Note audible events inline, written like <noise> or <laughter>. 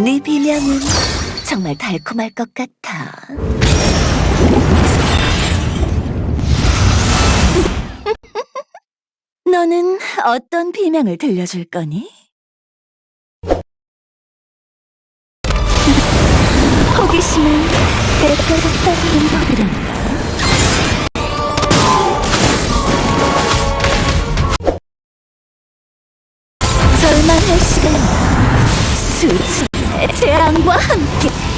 네 비명은 정말 달콤할 것 같아. <laughs> 너는 어떤 비명을 들려줄 거니? 호기심은 때때로 떠오르는 법이란다. 절망할 시간이다. 수치의 재앙과 함께